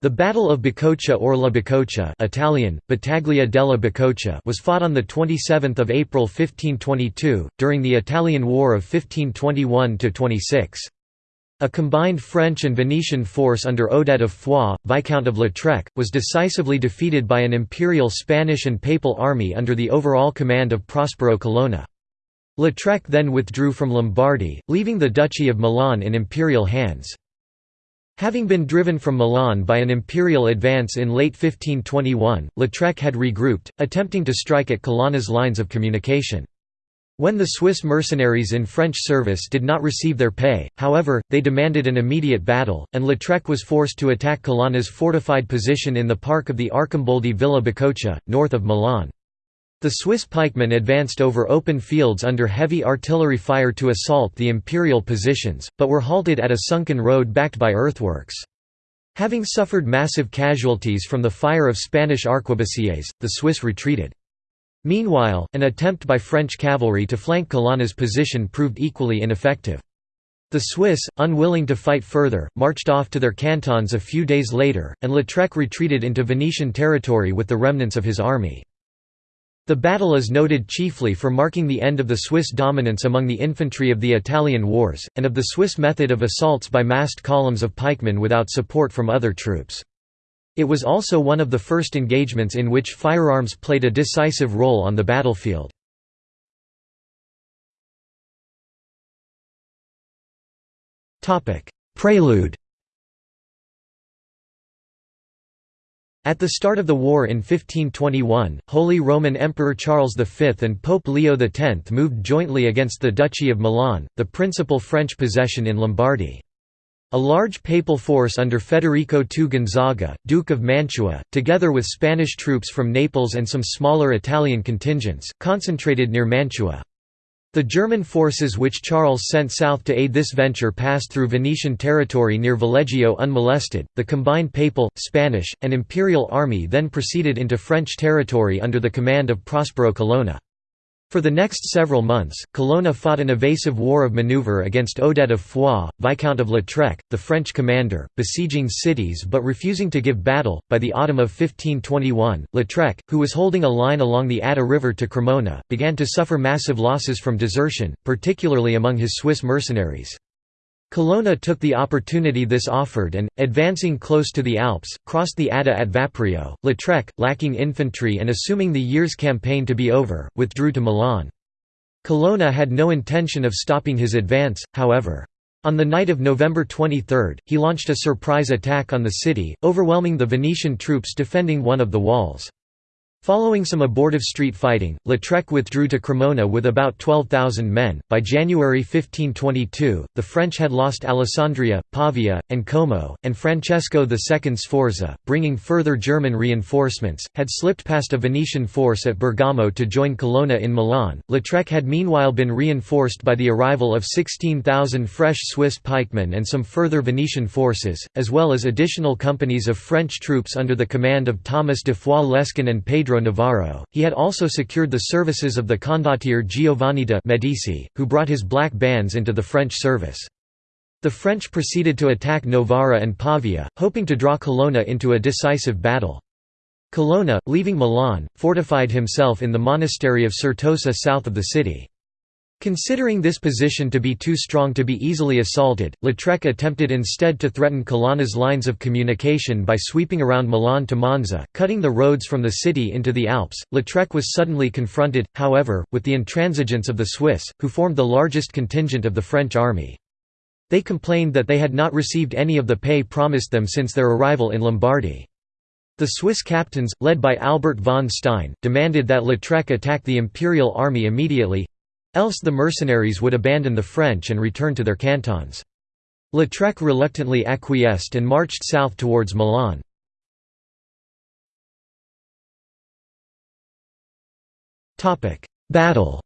The Battle of Bicocca or La Bicocca Italian, Battaglia della Bicocca was fought on 27 April 1522, during the Italian War of 1521–26. A combined French and Venetian force under Odet of Foix, Viscount of Lautrec, was decisively defeated by an imperial Spanish and Papal army under the overall command of Prospero Colonna. Lautrec then withdrew from Lombardy, leaving the Duchy of Milan in imperial hands. Having been driven from Milan by an imperial advance in late 1521, Lautrec had regrouped, attempting to strike at Colonna's lines of communication. When the Swiss mercenaries in French service did not receive their pay, however, they demanded an immediate battle, and Lautrec was forced to attack Colonna's fortified position in the park of the Arcimboldi Villa Bicocca, north of Milan. The Swiss pikemen advanced over open fields under heavy artillery fire to assault the imperial positions, but were halted at a sunken road backed by earthworks. Having suffered massive casualties from the fire of Spanish arquebusiers, the Swiss retreated. Meanwhile, an attempt by French cavalry to flank Colonna's position proved equally ineffective. The Swiss, unwilling to fight further, marched off to their cantons a few days later, and Lautrec retreated into Venetian territory with the remnants of his army. The battle is noted chiefly for marking the end of the Swiss dominance among the infantry of the Italian wars, and of the Swiss method of assaults by massed columns of pikemen without support from other troops. It was also one of the first engagements in which firearms played a decisive role on the battlefield. Prelude At the start of the war in 1521, Holy Roman Emperor Charles V and Pope Leo X moved jointly against the Duchy of Milan, the principal French possession in Lombardy. A large papal force under Federico II Gonzaga, Duke of Mantua, together with Spanish troops from Naples and some smaller Italian contingents, concentrated near Mantua. The German forces which Charles sent south to aid this venture passed through Venetian territory near Valeggio unmolested. The combined papal, Spanish, and imperial army then proceeded into French territory under the command of Prospero Colonna. For the next several months, Colonna fought an evasive war of maneuver against Odet of Foix, Viscount of Lautrec, the French commander, besieging cities but refusing to give battle. By the autumn of 1521, Lautrec, who was holding a line along the Adda River to Cremona, began to suffer massive losses from desertion, particularly among his Swiss mercenaries. Colonna took the opportunity this offered and, advancing close to the Alps, crossed the Adda at Vaprio. Lautrec, lacking infantry and assuming the year's campaign to be over, withdrew to Milan. Colonna had no intention of stopping his advance, however. On the night of November 23, he launched a surprise attack on the city, overwhelming the Venetian troops defending one of the walls. Following some abortive street fighting, Lautrec withdrew to Cremona with about 12,000 men. By January 1522, the French had lost Alessandria, Pavia, and Como, and Francesco II Sforza, bringing further German reinforcements, had slipped past a Venetian force at Bergamo to join Colonna in Milan. Lautrec had meanwhile been reinforced by the arrival of 16,000 fresh Swiss pikemen and some further Venetian forces, as well as additional companies of French troops under the command of Thomas de Foix Lescun and Pedro Pedro Navarro. He had also secured the services of the condottiere Giovanni de' Medici, who brought his black bands into the French service. The French proceeded to attack Novara and Pavia, hoping to draw Colonna into a decisive battle. Colonna, leaving Milan, fortified himself in the monastery of Certosa south of the city. Considering this position to be too strong to be easily assaulted, Lautrec attempted instead to threaten Colonna's lines of communication by sweeping around Milan to Monza, cutting the roads from the city into the Alps. Lautrec was suddenly confronted, however, with the intransigence of the Swiss, who formed the largest contingent of the French army. They complained that they had not received any of the pay promised them since their arrival in Lombardy. The Swiss captains, led by Albert von Stein, demanded that Lautrec attack the imperial army immediately, Else the mercenaries would abandon the French and return to their cantons. Lautrec reluctantly acquiesced and marched south towards Milan. Battle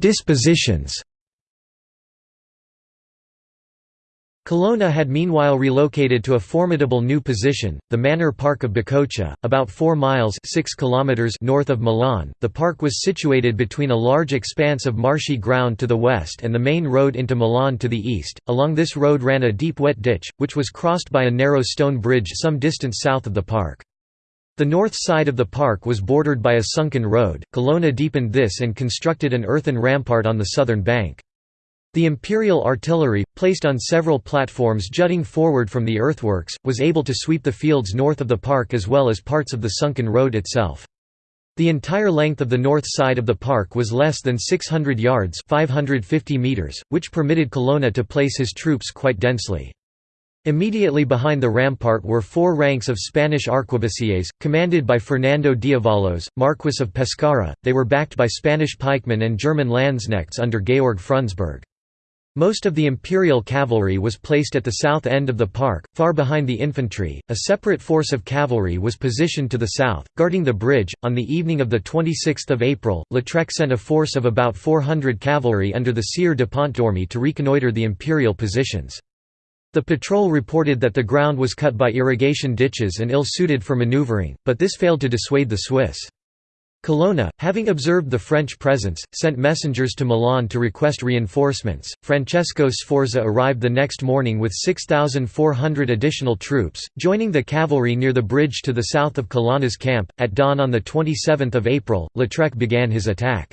Dispositions Colonna had meanwhile relocated to a formidable new position, the Manor Park of Bicocca, about 4 miles 6 kilometers north of Milan. The park was situated between a large expanse of marshy ground to the west and the main road into Milan to the east. Along this road ran a deep wet ditch, which was crossed by a narrow stone bridge some distance south of the park. The north side of the park was bordered by a sunken road. Colonna deepened this and constructed an earthen rampart on the southern bank. The Imperial artillery, placed on several platforms jutting forward from the earthworks, was able to sweep the fields north of the park as well as parts of the sunken road itself. The entire length of the north side of the park was less than 600 yards 550 meters, which permitted Colonna to place his troops quite densely. Immediately behind the rampart were four ranks of Spanish arquebusiers, commanded by Fernando d'Avalos, Marquis of Pescara, they were backed by Spanish pikemen and German landsknechts under Georg Frundsberg. Most of the imperial cavalry was placed at the south end of the park, far behind the infantry. A separate force of cavalry was positioned to the south, guarding the bridge. On the evening of the 26th of April, Lautrec sent a force of about 400 cavalry under the Sire de Pontdormy to reconnoitre the imperial positions. The patrol reported that the ground was cut by irrigation ditches and ill-suited for maneuvering, but this failed to dissuade the Swiss. Colonna, having observed the French presence, sent messengers to Milan to request reinforcements. Francesco Sforza arrived the next morning with 6,400 additional troops, joining the cavalry near the bridge to the south of Colonna's camp. At dawn on 27 April, Lautrec began his attack.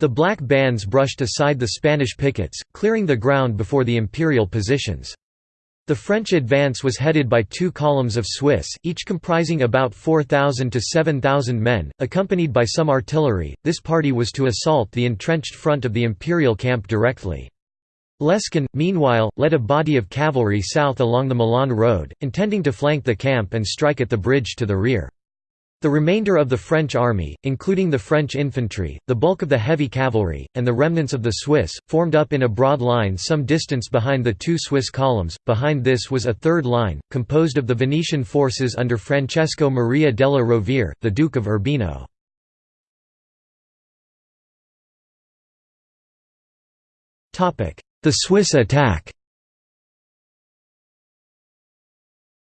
The black bands brushed aside the Spanish pickets, clearing the ground before the imperial positions. The French advance was headed by two columns of Swiss, each comprising about 4,000 to 7,000 men, accompanied by some artillery. This party was to assault the entrenched front of the imperial camp directly. Lescun, meanwhile, led a body of cavalry south along the Milan road, intending to flank the camp and strike at the bridge to the rear. The remainder of the French army, including the French infantry, the bulk of the heavy cavalry, and the remnants of the Swiss, formed up in a broad line some distance behind the two Swiss columns. Behind this was a third line, composed of the Venetian forces under Francesco Maria della Rovere, the Duke of Urbino. The Swiss attack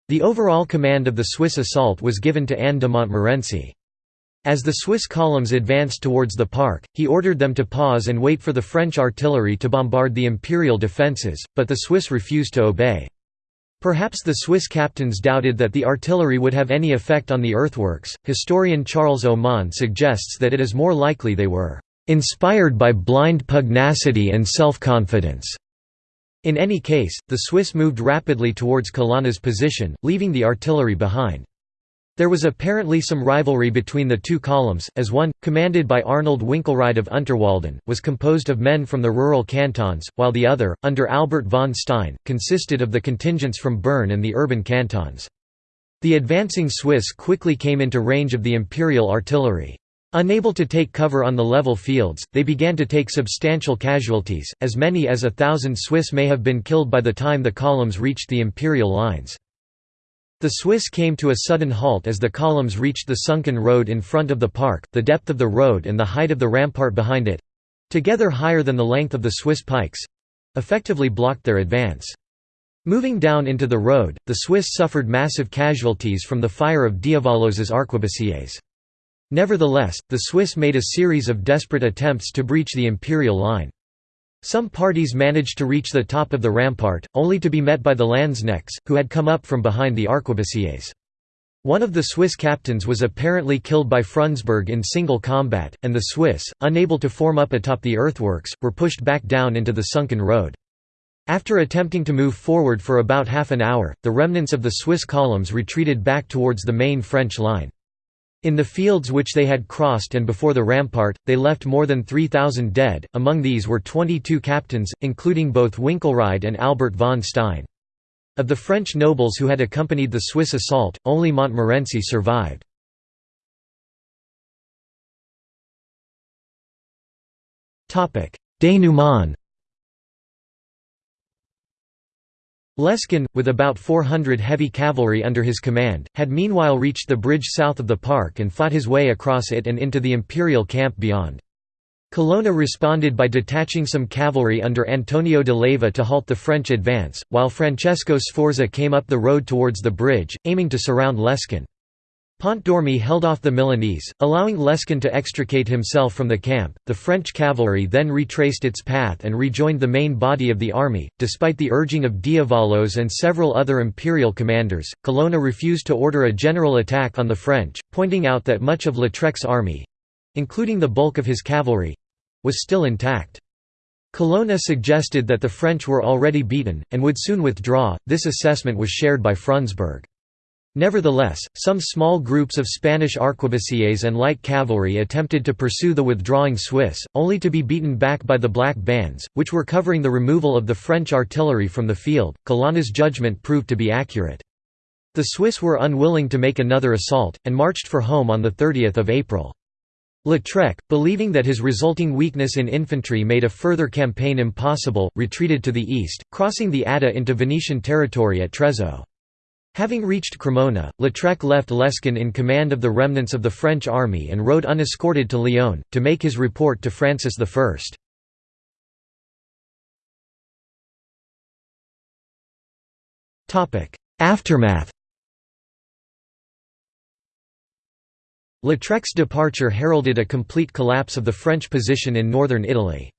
The overall command of the Swiss assault was given to Anne de Montmorency. As the Swiss columns advanced towards the park, he ordered them to pause and wait for the French artillery to bombard the imperial defences, but the Swiss refused to obey. Perhaps the Swiss captains doubted that the artillery would have any effect on the earthworks. Historian Charles Oman suggests that it is more likely they were inspired by blind pugnacity and self-confidence. In any case, the Swiss moved rapidly towards Colonna's position, leaving the artillery behind. There was apparently some rivalry between the two columns, as one, commanded by Arnold Winkelried of Unterwalden, was composed of men from the rural cantons, while the other, under Albert von Stein, consisted of the contingents from Bern and the urban cantons. The advancing Swiss quickly came into range of the imperial artillery. Unable to take cover on the level fields, they began to take substantial casualties, as many as a thousand Swiss may have been killed by the time the columns reached the imperial lines. The Swiss came to a sudden halt as the columns reached the sunken road in front of the park, the depth of the road and the height of the rampart behind it—together higher than the length of the Swiss pikes—effectively blocked their advance. Moving down into the road, the Swiss suffered massive casualties from the fire of d'Avalos's arquebusiers. Nevertheless, the Swiss made a series of desperate attempts to breach the imperial line. Some parties managed to reach the top of the rampart, only to be met by the Landsknechts, who had come up from behind the arquebusiers. One of the Swiss captains was apparently killed by Frundsberg in single combat, and the Swiss, unable to form up atop the earthworks, were pushed back down into the sunken road. After attempting to move forward for about half an hour, the remnants of the Swiss columns retreated back towards the main French line. In the fields which they had crossed and before the rampart, they left more than 3,000 dead, among these were 22 captains, including both Winkelried and Albert von Stein. Of the French nobles who had accompanied the Swiss assault, only Montmorency survived. Dénouement Lescun, with about 400 heavy cavalry under his command, had meanwhile reached the bridge south of the park and fought his way across it and into the imperial camp beyond. Colonna responded by detaching some cavalry under Antonio de Leyva to halt the French advance, while Francesco Sforza came up the road towards the bridge, aiming to surround Lescun. Pontdormy held off the Milanese, allowing Lescun to extricate himself from the camp. The French cavalry then retraced its path and rejoined the main body of the army. Despite the urging of d'Avalos and several other imperial commanders, Colonna refused to order a general attack on the French, pointing out that much of Lautrec's army including the bulk of his cavalry was still intact. Colonna suggested that the French were already beaten, and would soon withdraw. This assessment was shared by Frundsberg. Nevertheless, some small groups of Spanish arquebusiers and light cavalry attempted to pursue the withdrawing Swiss, only to be beaten back by the Black Bands, which were covering the removal of the French artillery from the field. Colonna's judgment proved to be accurate. The Swiss were unwilling to make another assault, and marched for home on 30 April. Lautrec, believing that his resulting weakness in infantry made a further campaign impossible, retreated to the east, crossing the Adda into Venetian territory at Trezzo. Having reached Cremona, Lautrec left Lescun in command of the remnants of the French army and rode unescorted to Lyon, to make his report to Francis I. Aftermath Lautrec's departure heralded a complete collapse of the French position in northern Italy.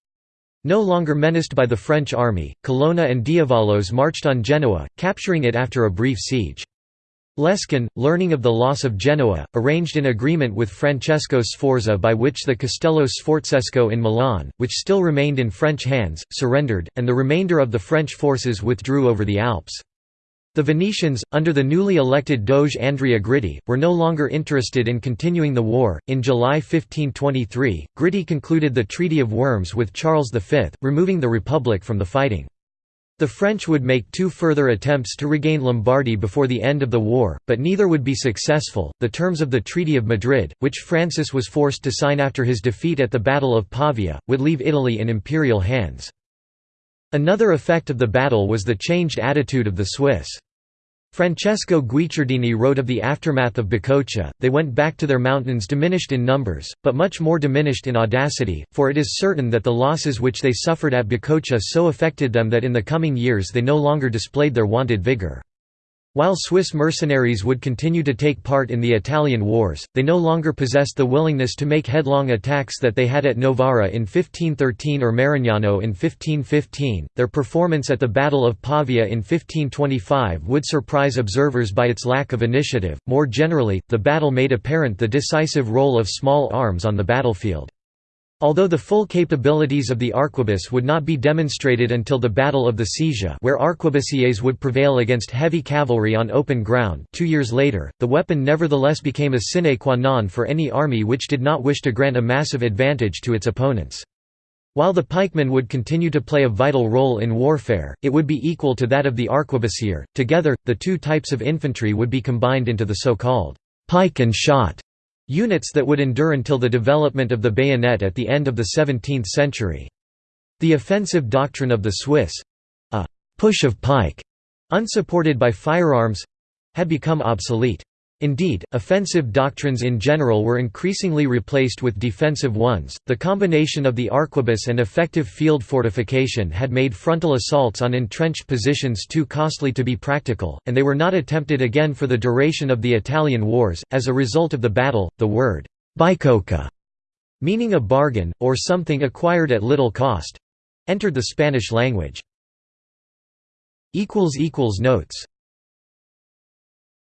No longer menaced by the French army, Colonna and d'Avalos marched on Genoa, capturing it after a brief siege. Lescun, learning of the loss of Genoa, arranged an agreement with Francesco Sforza by which the Castello Sforzesco in Milan, which still remained in French hands, surrendered, and the remainder of the French forces withdrew over the Alps. The Venetians, under the newly elected Doge Andrea Gritti, were no longer interested in continuing the war. In July 1523, Gritti concluded the Treaty of Worms with Charles V, removing the Republic from the fighting. The French would make two further attempts to regain Lombardy before the end of the war, but neither would be successful. The terms of the Treaty of Madrid, which Francis was forced to sign after his defeat at the Battle of Pavia, would leave Italy in imperial hands. Another effect of the battle was the changed attitude of the Swiss. Francesco Guicciardini wrote of the aftermath of Bicocca, they went back to their mountains diminished in numbers, but much more diminished in audacity, for it is certain that the losses which they suffered at Bicocca so affected them that in the coming years they no longer displayed their wonted vigour. While Swiss mercenaries would continue to take part in the Italian wars, they no longer possessed the willingness to make headlong attacks that they had at Novara in 1513 or Marignano in 1515. Their performance at the Battle of Pavia in 1525 would surprise observers by its lack of initiative. More generally, the battle made apparent the decisive role of small arms on the battlefield. Although the full capabilities of the arquebus would not be demonstrated until the Battle of the Sesia where arquebusiers would prevail against heavy cavalry on open ground two years later, the weapon nevertheless became a sine qua non for any army which did not wish to grant a massive advantage to its opponents. While the pikeman would continue to play a vital role in warfare, it would be equal to that of the arquebusier. Together, the two types of infantry would be combined into the so-called pike and shot Units that would endure until the development of the bayonet at the end of the 17th century. The offensive doctrine of the Swiss—a «push of pike», unsupported by firearms—had become obsolete. Indeed, offensive doctrines in general were increasingly replaced with defensive ones. The combination of the arquebus and effective field fortification had made frontal assaults on entrenched positions too costly to be practical, and they were not attempted again for the duration of the Italian wars. As a result of the battle, the word bicocca, meaning a bargain, or something acquired at little cost, entered the Spanish language. Notes